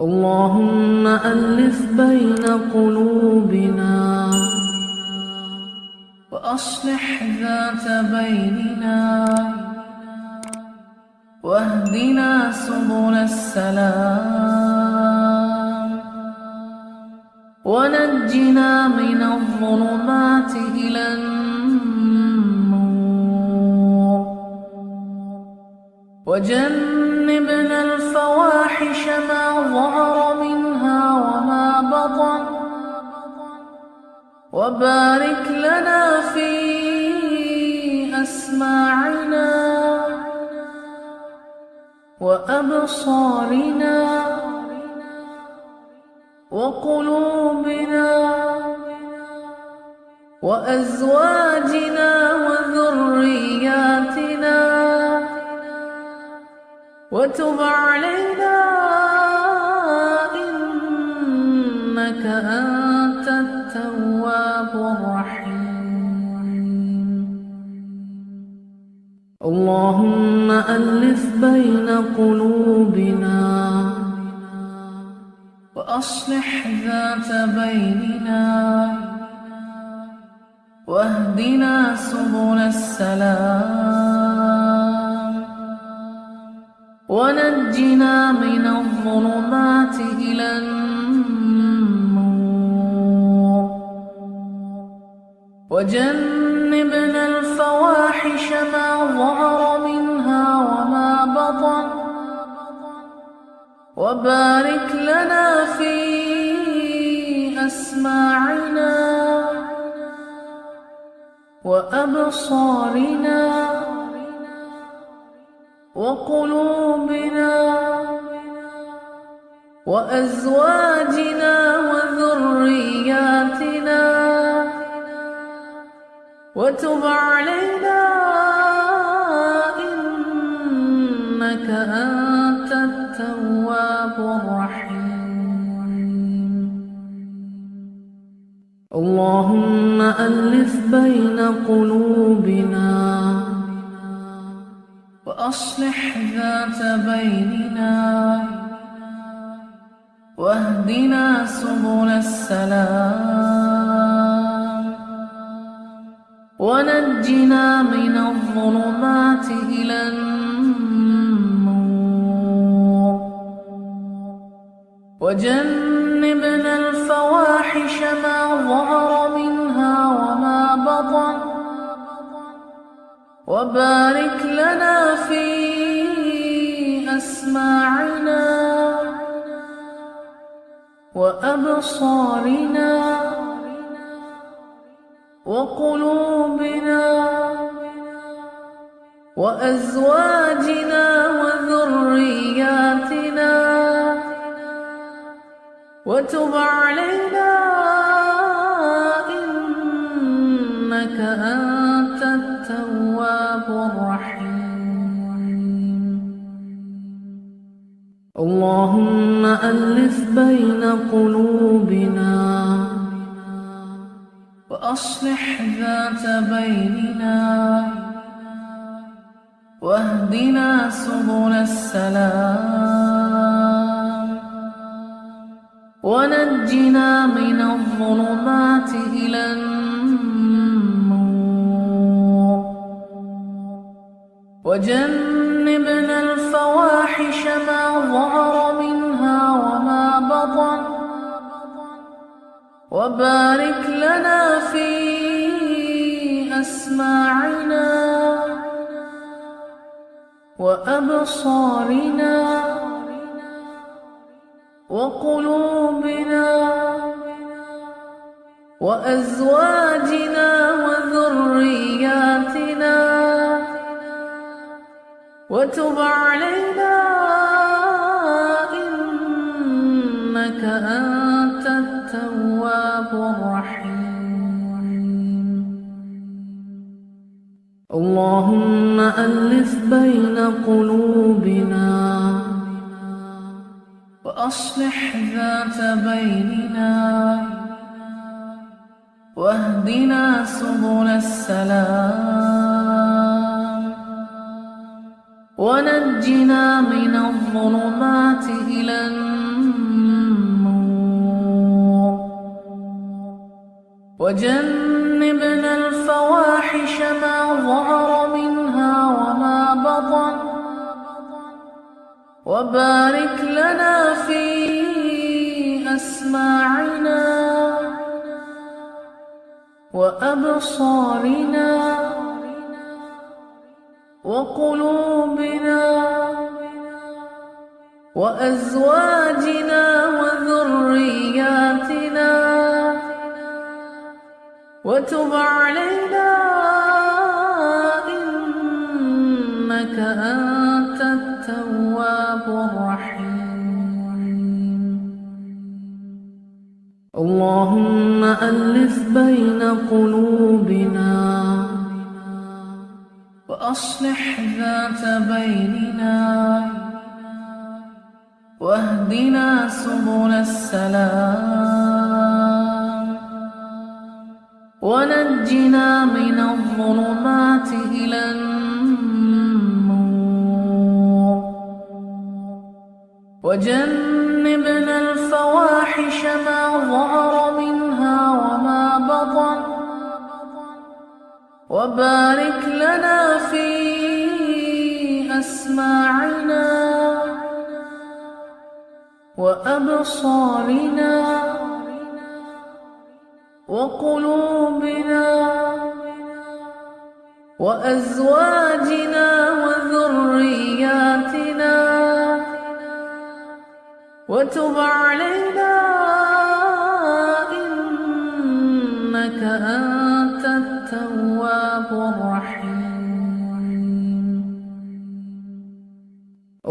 اللهم ألف بين قلوبنا وأصلح ذات بيننا واهدنا سبل السلام ونجنا من الظلمات إلى النور وجنبنا الفواحش ما ظهر منها وما بطن. وبارك لنا في أسماعنا وأبصارنا وقلوبنا وأزواجنا وذرياتنا. وتب علينا إنك أنت التواب الرحيم. اللهم ألف بين قلوبنا وأصلح ذات بيننا واهدنا سبل السلام. ونجنا من الظلمات إلى النور. وجنبنا الفواحش ما ظهر منها وما بطن. وبارك لنا في أسماعنا وأبصارنا. وقلوبنا وأزواجنا وذرياتنا وتب علينا إنك أنت التواب الرحيم. اللهم ألف بين قلوبنا وأصلح ذات بيننا واهدنا سبل السلام ونجنا من الظلمات إلى النور وجنبنا الفواحش ما ظهر وبارك لنا في أسماعنا وأبصارنا وقلوبنا وأزواجنا وذرياتنا وتب علينا إنك أنت اللهم ألف بين قلوبنا وأصلح ذات بيننا واهدنا سبل السلام ونجنا من الظلمات إلى النور وجنبنا وبارك لنا في أسماعنا وأبصارنا وقلوبنا وأزواجنا وذرياتنا وتب علينا إنك أنت اللهم ألف بين قلوبنا وأصلح ذات بيننا واهدنا سبل السلام ونجنا من الظلمات إلى النور وجنبنا الفواحش ما وبارك لنا في أسماعنا وأبصارنا وقلوبنا وأزواجنا وذرياتنا وتب علينا إنك أنت اللهم ألف بين قلوبنا وأصلح ذات بيننا واهدنا سبل السلام ونجنا من الظلمات إلى النور وجنبنا وبارك لنا في أسماعنا وأبصارنا وقلوبنا وأزواجنا وذرياتنا وتب علينا إنك أنت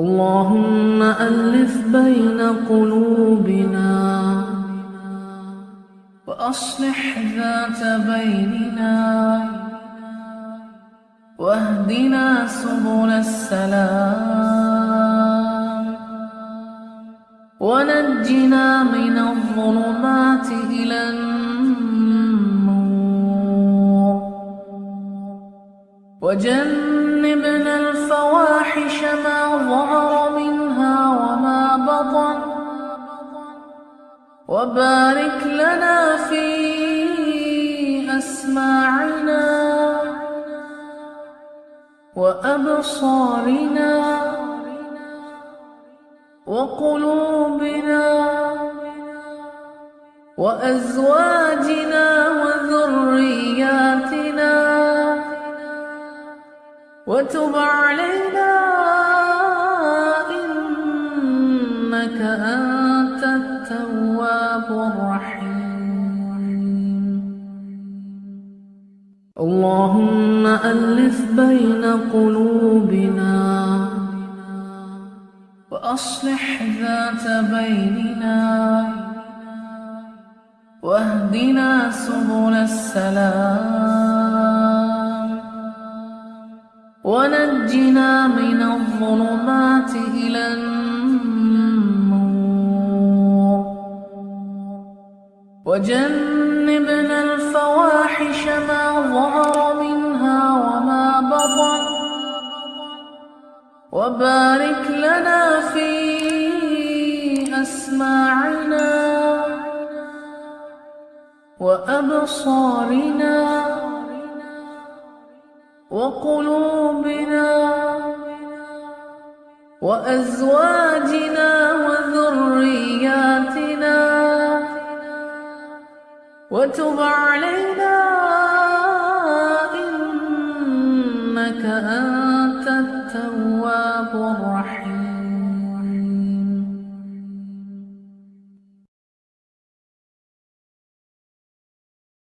اللهم ألف بين قلوبنا وأصلح ذات بيننا واهدنا سبل السلام ونجنا من الظلمات إلى النور وجنبنا وبارك لنا في أسماعنا وأبصارنا وقلوبنا وأزواجنا وذرياتنا وتب علينا إنك أنت اللهم ألف بين قلوبنا وأصلح ذات بيننا واهدنا سبل السلام ونجنا من الظلمات إلى النور وجنبنا وبارك لنا في أسماعنا وأبصارنا وقلوبنا وأزواجنا وذرياتنا وتب علينا إنك أنت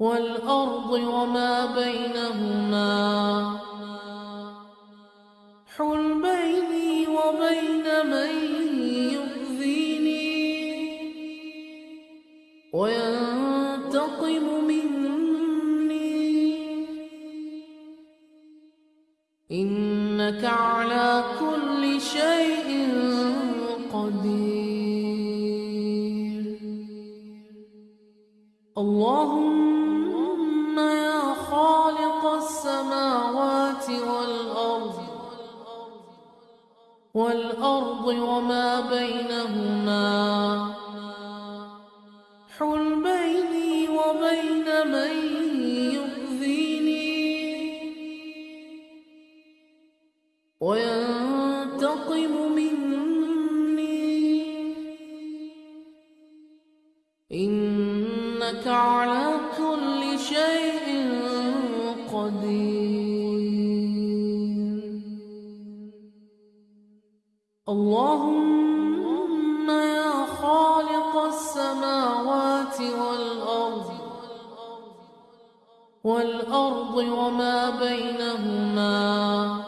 والأرض وما بينهما الرجيم اللهم يا خالق السماوات والأرض والأرض وما بينهما.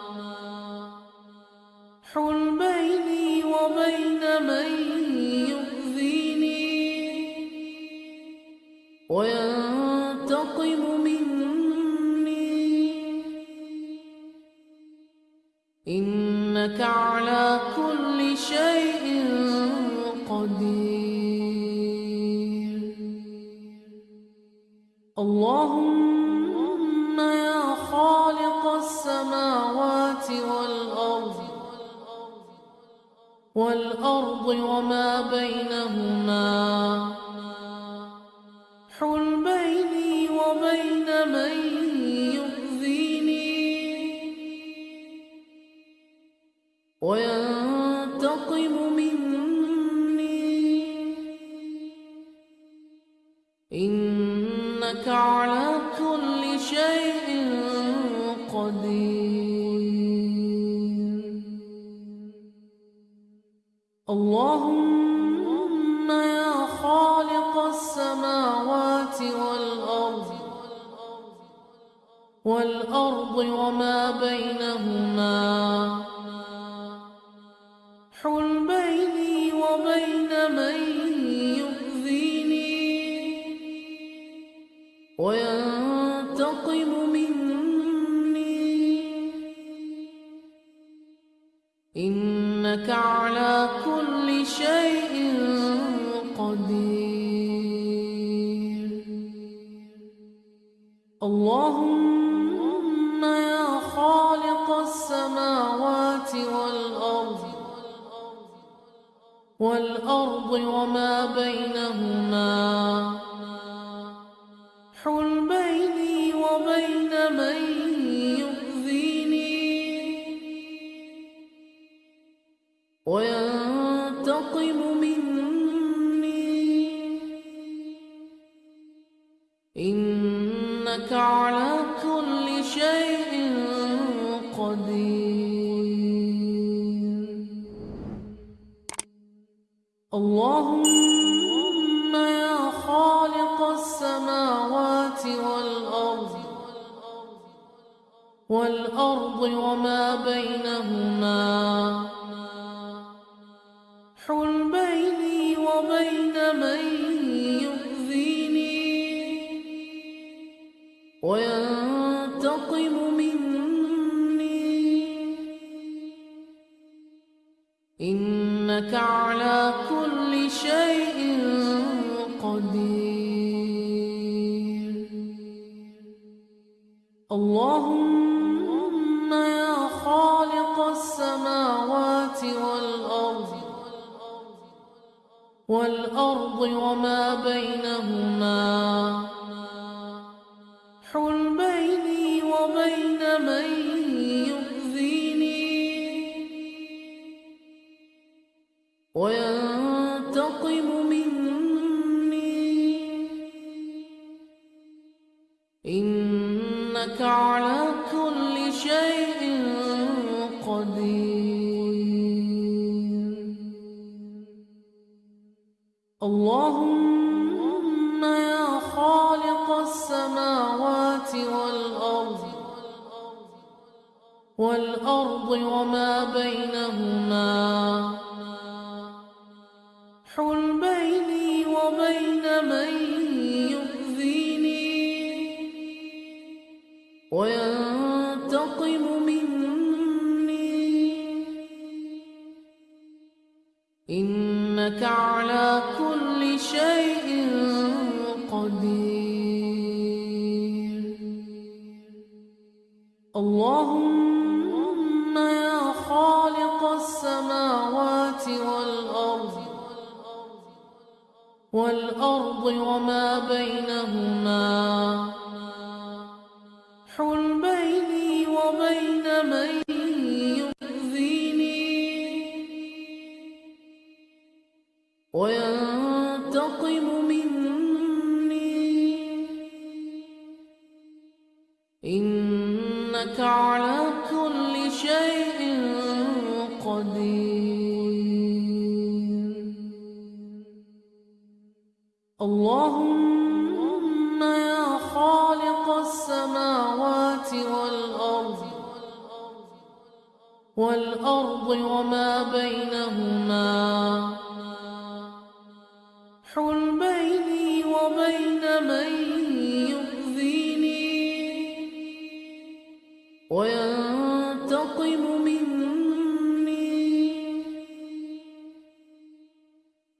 الأرض وما بينهما اللهم يا خالق السماوات والأرض والأرض وما بينهما بينهما وما بينهما. حل بيني وبين من يؤذيني. وينتقم مني. إنك على كل شيء قدير. والأرض وما بينهما والأرض وما بينهما حل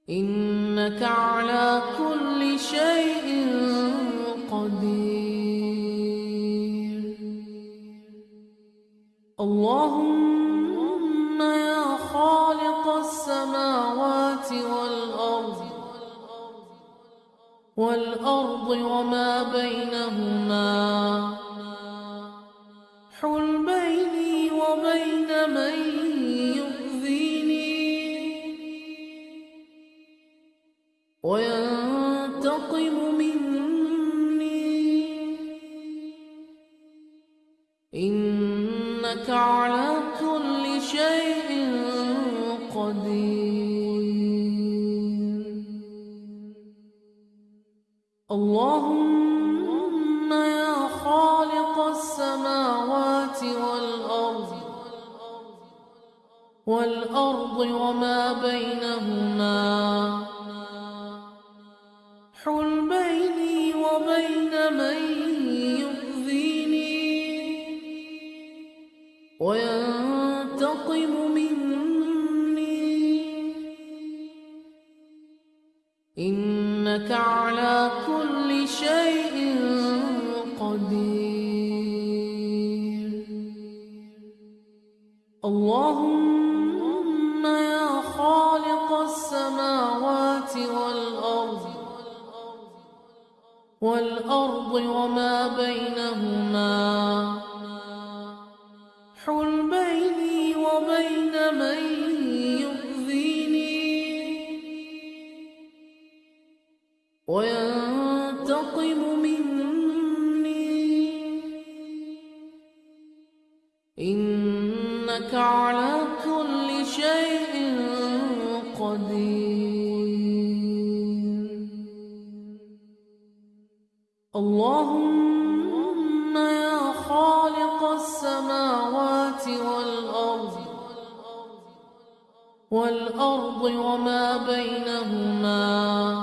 إنك على كل شيء قدير. اللهم يا خالق السماوات والأرض والأرض وما بينهما. والأرض والأرض وما بينهما والأرض وما بينهما. حل بيني وبين من يؤذيني. وينتقم مني. إنك على والأرض وما بينهما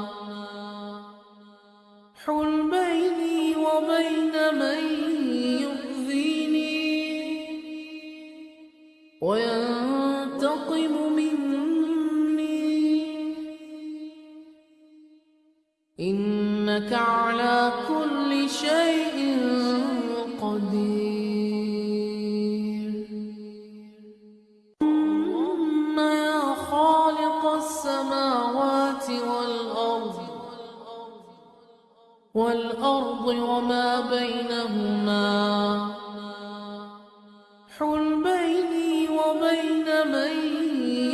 السماوات والأرض والأرض وما بينهما حل بيني وبين من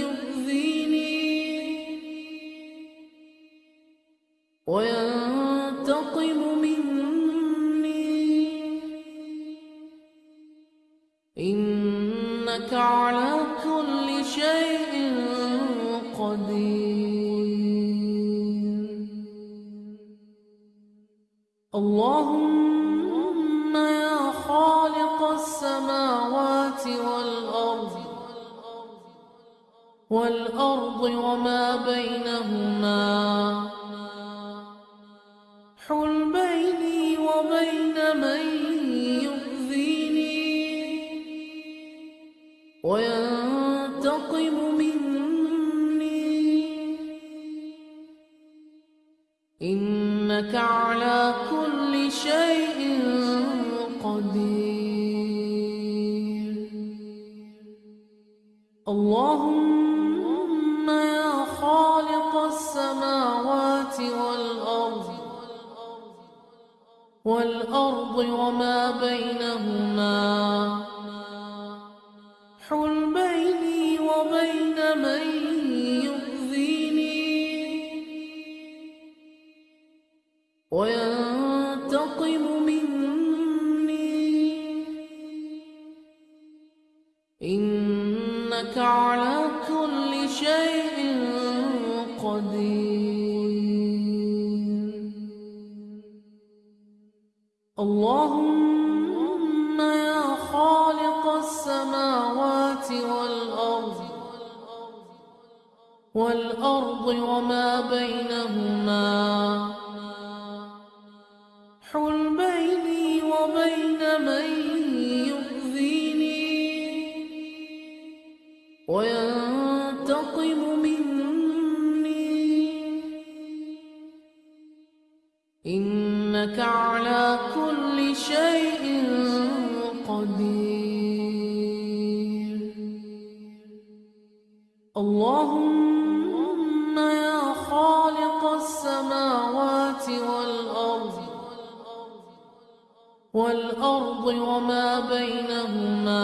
يؤذيني وينتقم مني. إنك على اللهم يا خالق السماوات والأرض والأرض وما بينهما حل بيني وبين من يؤذيني وينتقم مني إنك وما بين اللهم يا خالق السماوات والأرض والأرض وما بينهما. وما بينهما.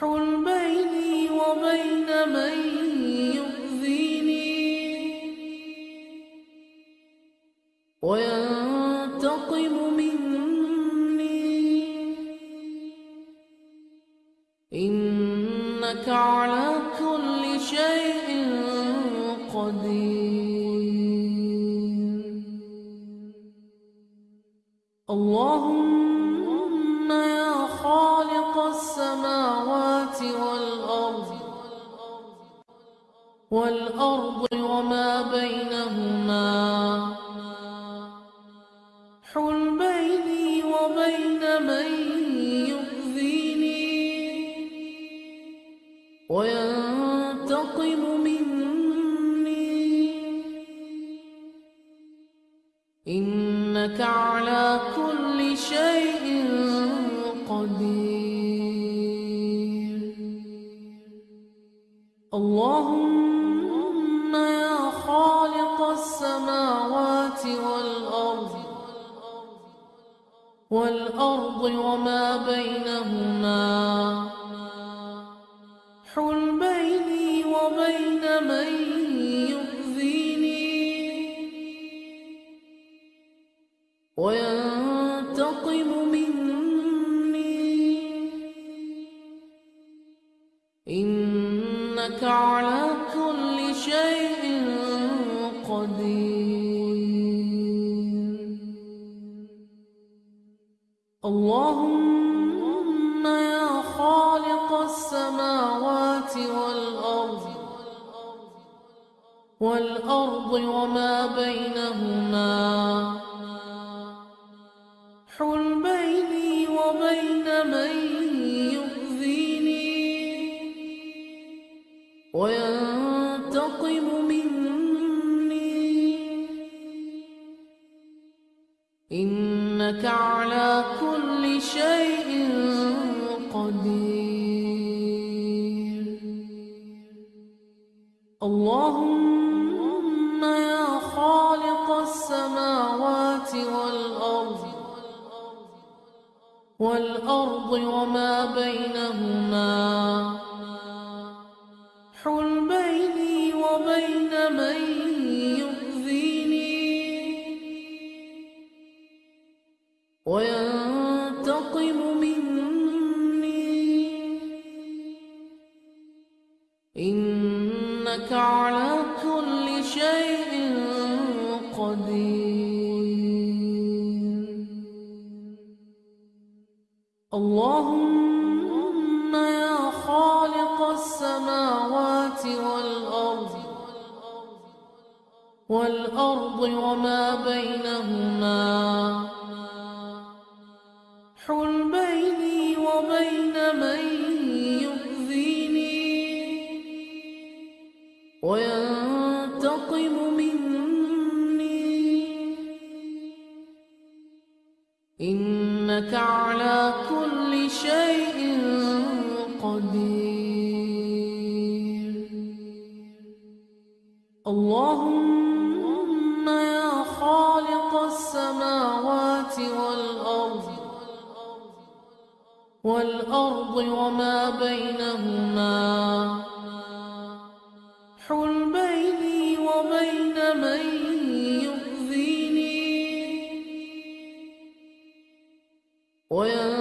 حل بيني وبين من يؤذيني. وينتقم مني. إنك على كل شيء قدير. اللهم يا خالق السماوات والأرض والأرض وما بينهما. اللهم يا خالق السماوات والأرض والأرض وما بينهما. والأرض وما بينهما. حل بيني وبين من يؤذيني. وينتقم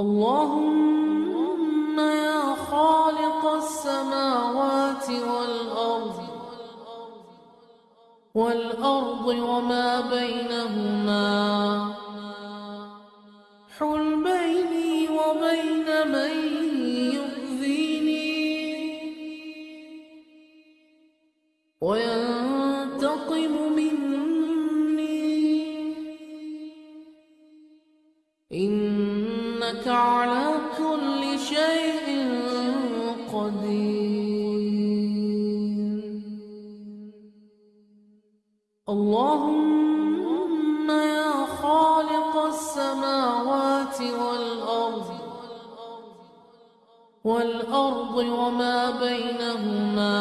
اللهم يا خالق السماوات والأرض والأرض وما بينهما. بينهما.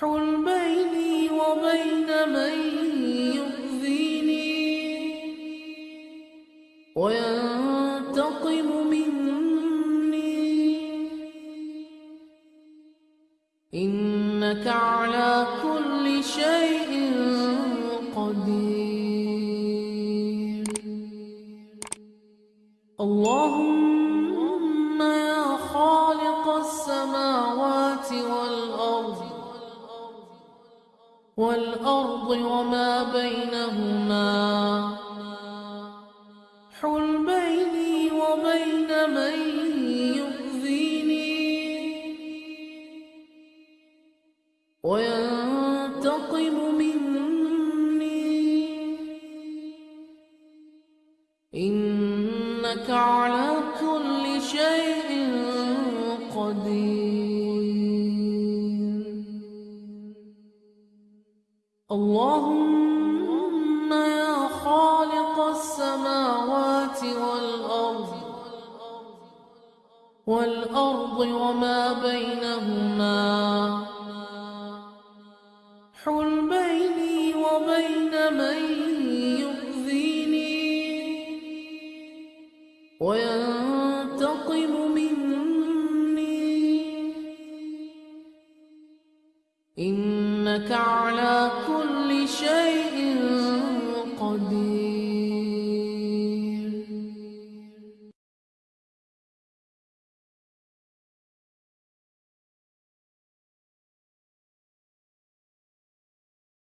حل بيني وبين من يؤذيني. وينتقم مني. إنك على والأرض وما بينهما. حل بيني وبين من يؤذيني. وينتقم مني. إنك على كل شيء قدير. اللهم يا خالق السماوات والأرض والأرض وما بينهما حل بيني وبين من يؤذيني وينتقم مني إنك